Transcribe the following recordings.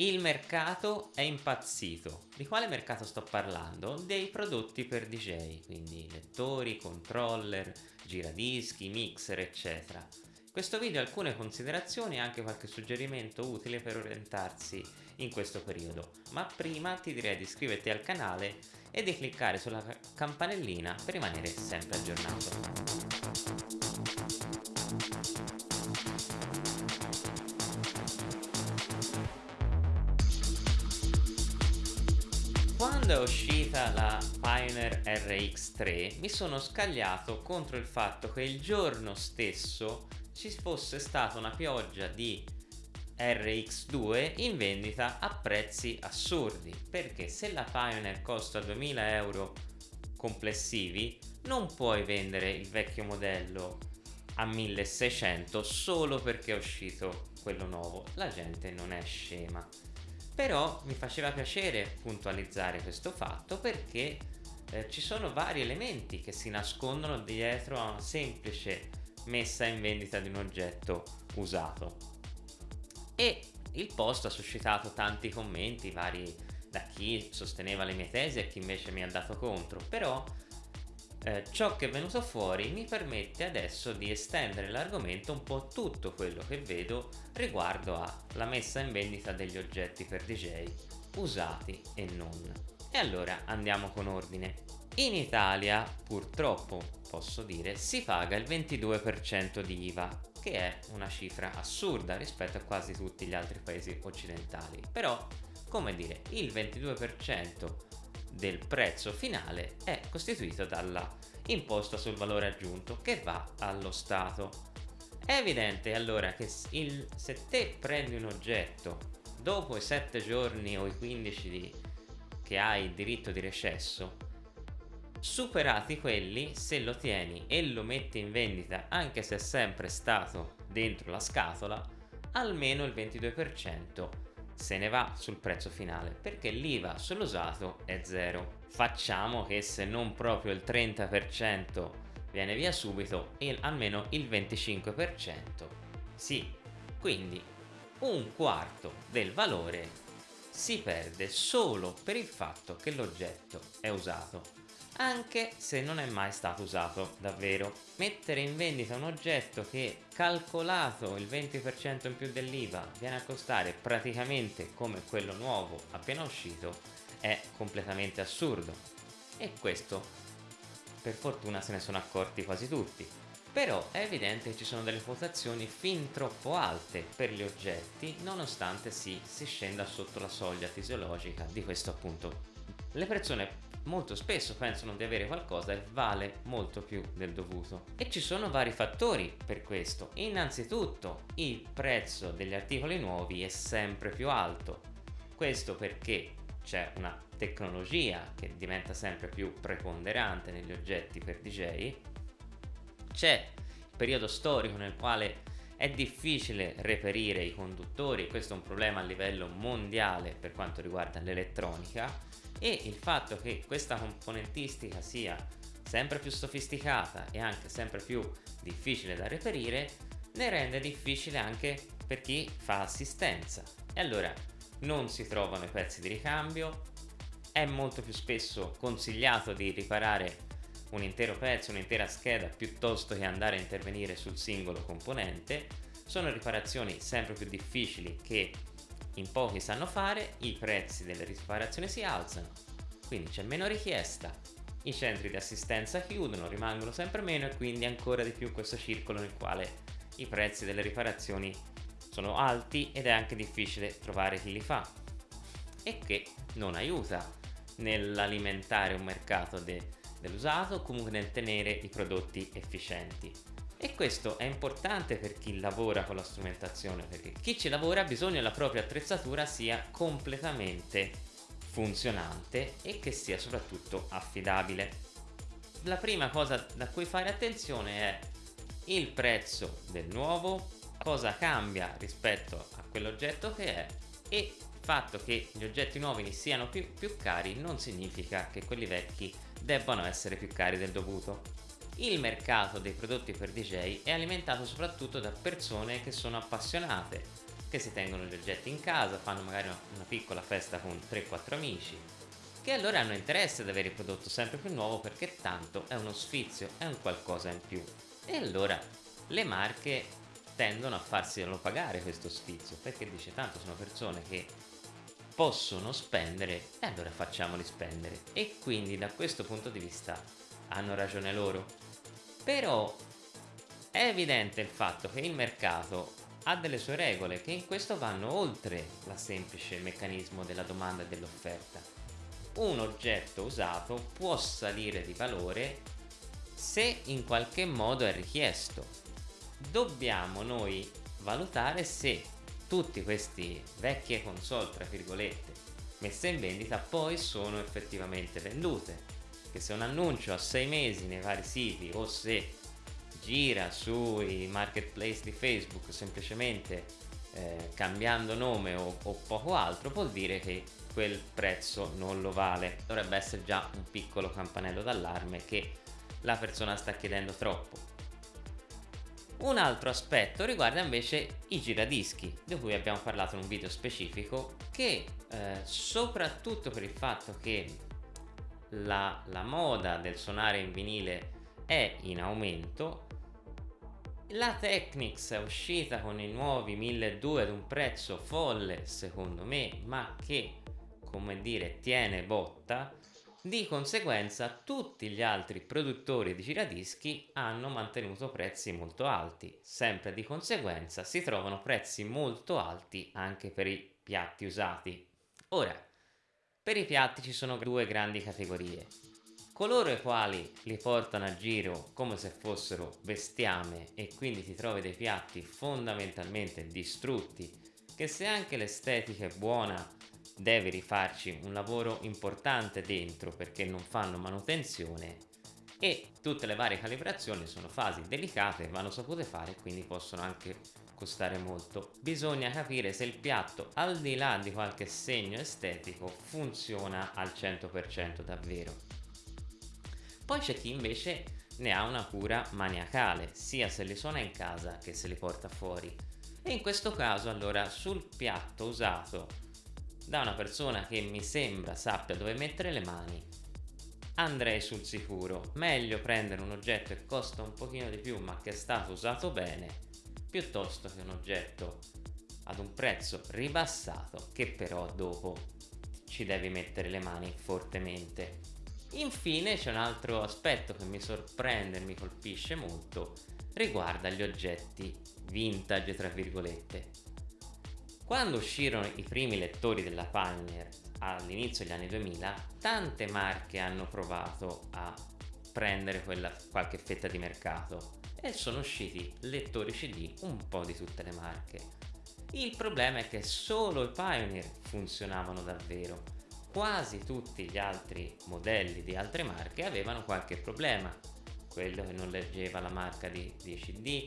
Il mercato è impazzito. Di quale mercato sto parlando? Dei prodotti per DJ, quindi lettori, controller, giradischi, mixer, eccetera. In questo video alcune considerazioni e anche qualche suggerimento utile per orientarsi in questo periodo, ma prima ti direi di iscriverti al canale e di cliccare sulla campanellina per rimanere sempre aggiornato. Quando è uscita la Pioneer RX3 mi sono scagliato contro il fatto che il giorno stesso ci fosse stata una pioggia di RX2 in vendita a prezzi assurdi perché se la Pioneer costa 2000 euro complessivi non puoi vendere il vecchio modello a 1600 solo perché è uscito quello nuovo. La gente non è scema però mi faceva piacere puntualizzare questo fatto perché eh, ci sono vari elementi che si nascondono dietro a una semplice messa in vendita di un oggetto usato. E il post ha suscitato tanti commenti vari da chi sosteneva le mie tesi e chi invece mi ha dato contro. Però eh, ciò che è venuto fuori mi permette adesso di estendere l'argomento un po' tutto quello che vedo riguardo alla messa in vendita degli oggetti per DJ usati e non. E allora andiamo con ordine. In Italia purtroppo posso dire si paga il 22% di IVA che è una cifra assurda rispetto a quasi tutti gli altri paesi occidentali però come dire il 22% del prezzo finale è costituito dalla imposta sul valore aggiunto che va allo Stato. È evidente allora che il, se te prendi un oggetto dopo i 7 giorni o i 15 di, che hai il diritto di recesso, superati quelli, se lo tieni e lo metti in vendita anche se è sempre stato dentro la scatola, almeno il 22% se ne va sul prezzo finale perché l'IVA sull'usato è zero. Facciamo che se non proprio il 30% viene via subito, il, almeno il 25%. Sì, quindi un quarto del valore si perde solo per il fatto che l'oggetto è usato anche se non è mai stato usato davvero. Mettere in vendita un oggetto che calcolato il 20% in più dell'IVA viene a costare praticamente come quello nuovo appena uscito è completamente assurdo. E questo per fortuna se ne sono accorti quasi tutti. Però è evidente che ci sono delle quotazioni fin troppo alte per gli oggetti nonostante si, si scenda sotto la soglia fisiologica di questo appunto. Le persone molto spesso pensano di avere qualcosa e vale molto più del dovuto. E ci sono vari fattori per questo. Innanzitutto il prezzo degli articoli nuovi è sempre più alto. Questo perché c'è una tecnologia che diventa sempre più preponderante negli oggetti per DJ. C'è il periodo storico nel quale è difficile reperire i conduttori, questo è un problema a livello mondiale per quanto riguarda l'elettronica e il fatto che questa componentistica sia sempre più sofisticata e anche sempre più difficile da reperire ne rende difficile anche per chi fa assistenza. E allora non si trovano i pezzi di ricambio è molto più spesso consigliato di riparare un intero pezzo, un'intera scheda piuttosto che andare a intervenire sul singolo componente. Sono riparazioni sempre più difficili che in pochi sanno fare, i prezzi delle riparazioni si alzano, quindi c'è meno richiesta, i centri di assistenza chiudono, rimangono sempre meno e quindi ancora di più questo circolo nel quale i prezzi delle riparazioni sono alti ed è anche difficile trovare chi li fa. E che non aiuta nell'alimentare un mercato de dell'usato comunque nel tenere i prodotti efficienti e questo è importante per chi lavora con la strumentazione perché chi ci lavora ha bisogno che la propria attrezzatura sia completamente funzionante e che sia soprattutto affidabile. La prima cosa da cui fare attenzione è il prezzo del nuovo cosa cambia rispetto a quell'oggetto che è e il fatto che gli oggetti nuovi siano più, più cari non significa che quelli vecchi debbano essere più cari del dovuto il mercato dei prodotti per DJ è alimentato soprattutto da persone che sono appassionate che si tengono gli oggetti in casa, fanno magari una piccola festa con 3-4 amici, che allora hanno interesse ad avere il prodotto sempre più nuovo perché tanto è uno sfizio, è un qualcosa in più. E allora le marche tendono a farselo pagare questo sfizio perché dice tanto sono persone che possono spendere e allora facciamoli spendere e quindi da questo punto di vista hanno ragione loro però è evidente il fatto che il mercato ha delle sue regole che in questo vanno oltre la semplice meccanismo della domanda e dell'offerta. Un oggetto usato può salire di valore se in qualche modo è richiesto. Dobbiamo noi valutare se tutti questi vecchie console, tra virgolette, messe in vendita poi sono effettivamente vendute. Che se un annuncio a sei mesi nei vari siti o se gira sui marketplace di Facebook semplicemente eh, cambiando nome o, o poco altro vuol dire che quel prezzo non lo vale. Dovrebbe essere già un piccolo campanello d'allarme che la persona sta chiedendo troppo. Un altro aspetto riguarda invece i giradischi di cui abbiamo parlato in un video specifico che eh, soprattutto per il fatto che la, la moda del suonare in vinile è in aumento. La Technics è uscita con i nuovi 1200 ad un prezzo folle secondo me ma che come dire tiene botta. Di conseguenza tutti gli altri produttori di giradischi hanno mantenuto prezzi molto alti. Sempre di conseguenza si trovano prezzi molto alti anche per i piatti usati. Ora per i piatti ci sono due grandi categorie. Coloro i quali li portano a giro come se fossero bestiame e quindi ti trovi dei piatti fondamentalmente distrutti che se anche l'estetica è buona devi rifarci un lavoro importante dentro perché non fanno manutenzione e tutte le varie calibrazioni sono fasi delicate vanno sapute fare quindi possono anche costare molto bisogna capire se il piatto al di là di qualche segno estetico funziona al 100% davvero poi c'è chi invece ne ha una cura maniacale, sia se li suona in casa che se li porta fuori. E in questo caso allora sul piatto usato da una persona che mi sembra sappia dove mettere le mani, andrei sul sicuro. Meglio prendere un oggetto che costa un pochino di più ma che è stato usato bene, piuttosto che un oggetto ad un prezzo ribassato che però dopo ci devi mettere le mani fortemente. Infine c'è un altro aspetto che mi sorprende e mi colpisce molto, riguarda gli oggetti vintage tra virgolette. Quando uscirono i primi lettori della Pioneer all'inizio degli anni 2000, tante marche hanno provato a prendere quella, qualche fetta di mercato e sono usciti lettori CD un po' di tutte le marche. Il problema è che solo i Pioneer funzionavano davvero. Quasi tutti gli altri modelli di altre marche avevano qualche problema. Quello che non leggeva la marca di, di CD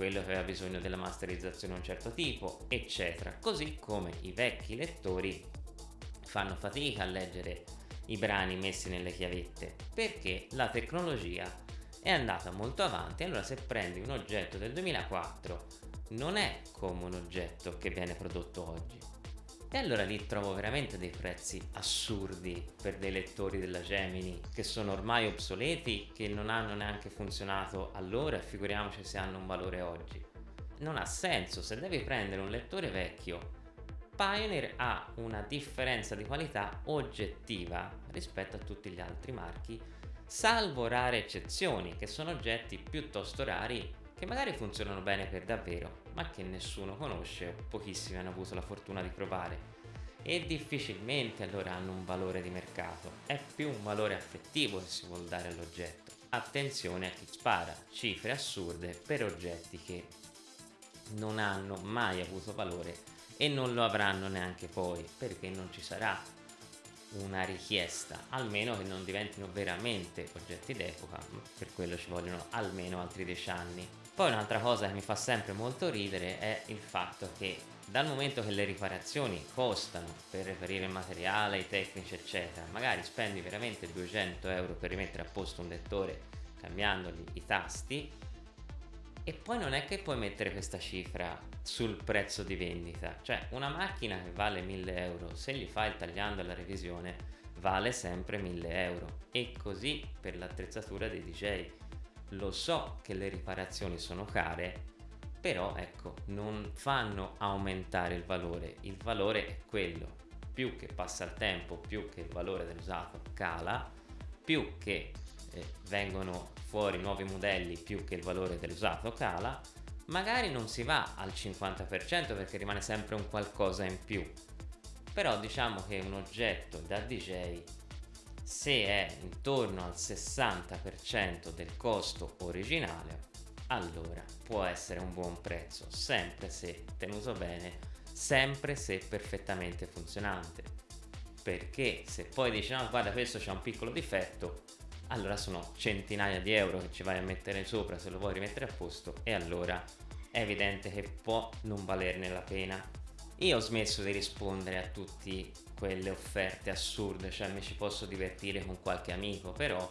quello che aveva bisogno della masterizzazione di un certo tipo eccetera. Così come i vecchi lettori fanno fatica a leggere i brani messi nelle chiavette perché la tecnologia è andata molto avanti allora se prendi un oggetto del 2004 non è come un oggetto che viene prodotto oggi e allora lì trovo veramente dei prezzi assurdi per dei lettori della Gemini che sono ormai obsoleti, che non hanno neanche funzionato allora e figuriamoci se hanno un valore oggi. Non ha senso, se devi prendere un lettore vecchio Pioneer ha una differenza di qualità oggettiva rispetto a tutti gli altri marchi, salvo rare eccezioni, che sono oggetti piuttosto rari che magari funzionano bene per davvero, ma che nessuno conosce o pochissimi hanno avuto la fortuna di provare. E difficilmente allora hanno un valore di mercato, è più un valore affettivo che si vuole dare all'oggetto. Attenzione a chi spara cifre assurde per oggetti che non hanno mai avuto valore e non lo avranno neanche poi perché non ci sarà una richiesta almeno che non diventino veramente oggetti d'epoca per quello ci vogliono almeno altri 10 anni. Poi un'altra cosa che mi fa sempre molto ridere è il fatto che dal momento che le riparazioni costano per reperire il materiale, i tecnici eccetera, magari spendi veramente 200 euro per rimettere a posto un lettore cambiandogli i tasti, E poi non è che puoi mettere questa cifra sul prezzo di vendita, cioè una macchina che vale 1000 euro, se gli fai il tagliando alla revisione vale sempre 1000 euro. E così per l'attrezzatura dei DJ. Lo so che le riparazioni sono care, però ecco, non fanno aumentare il valore, il valore è quello, più che passa il tempo, più che il valore dell'usato cala, più che eh, vengono fuori nuovi modelli, più che il valore dell'usato cala, magari non si va al 50% perché rimane sempre un qualcosa in più, però diciamo che un oggetto da DJ se è intorno al 60% del costo originale allora può essere un buon prezzo sempre se tenuto bene sempre se perfettamente funzionante. Perché se poi dici no guarda questo c'è un piccolo difetto allora sono centinaia di euro che ci vai a mettere sopra se lo vuoi rimettere a posto e allora è evidente che può non valerne la pena io ho smesso di rispondere a tutte quelle offerte assurde, cioè mi ci posso divertire con qualche amico, però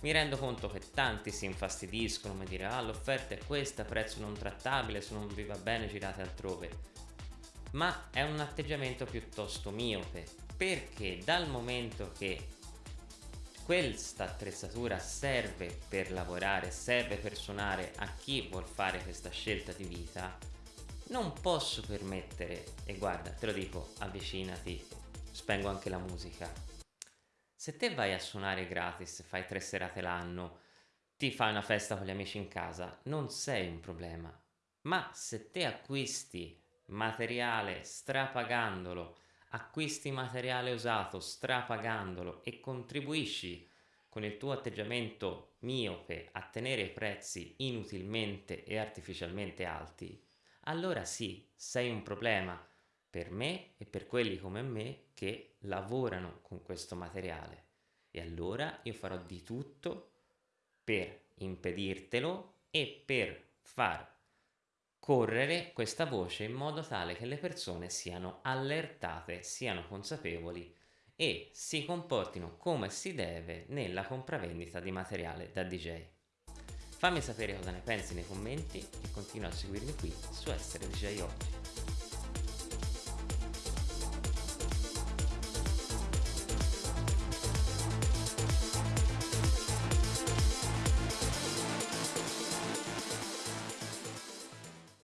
mi rendo conto che tanti si infastidiscono, mi dire ah l'offerta è questa, prezzo non trattabile, se non vi va bene girate altrove. Ma è un atteggiamento piuttosto miope, perché dal momento che questa attrezzatura serve per lavorare, serve per suonare a chi vuol fare questa scelta di vita, non posso permettere, e guarda, te lo dico, avvicinati, spengo anche la musica. Se te vai a suonare gratis, fai tre serate l'anno, ti fai una festa con gli amici in casa, non sei un problema. Ma se te acquisti materiale strapagandolo, acquisti materiale usato strapagandolo e contribuisci con il tuo atteggiamento miope a tenere i prezzi inutilmente e artificialmente alti, allora sì, sei un problema per me e per quelli come me che lavorano con questo materiale. E allora io farò di tutto per impedirtelo e per far correre questa voce in modo tale che le persone siano allertate, siano consapevoli e si comportino come si deve nella compravendita di materiale da DJ. Fammi sapere cosa ne pensi nei commenti e continua a seguirmi qui su Essere DJ Oggi.